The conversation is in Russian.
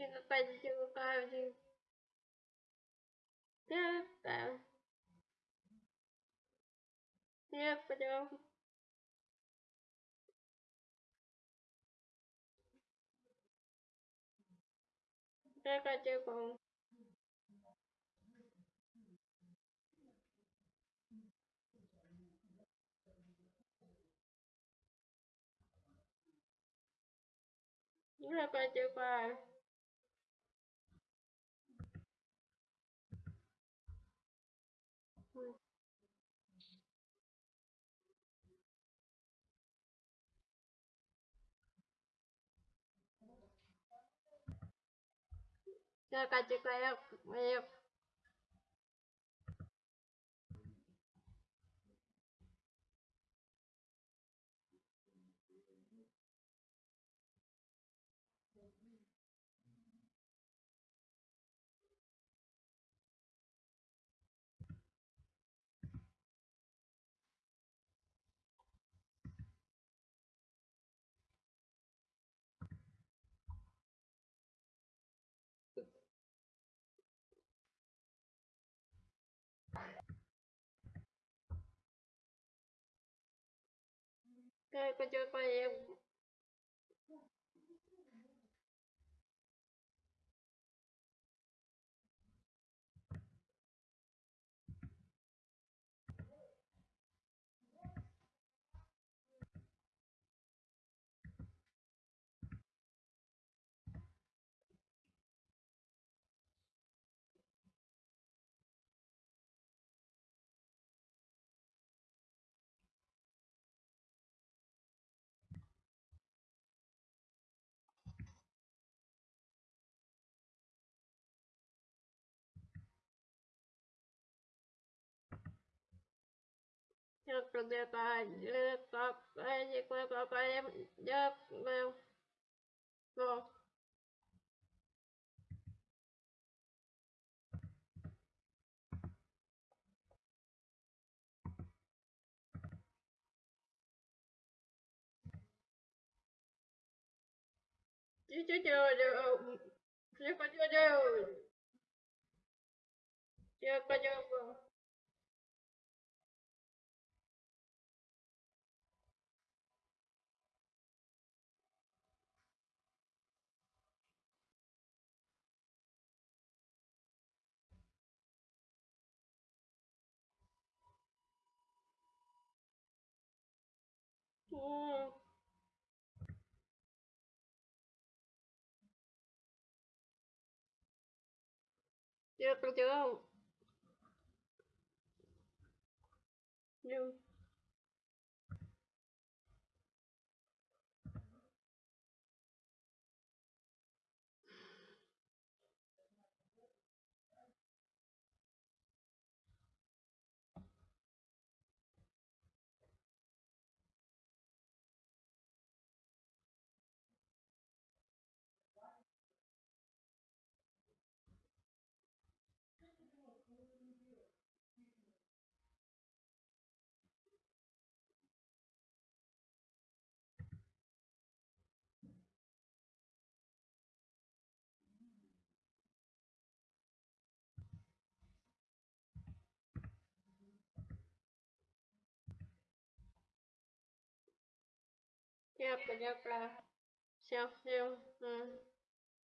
типа почти правду. Да, Я прям... Я хочу Я хочу 加快，加快，快！Как потерпаем? Все пойдет. Все пойдет. Yeah. Chưa, con chưa không? Ya, pues yo, siap-siap, yo,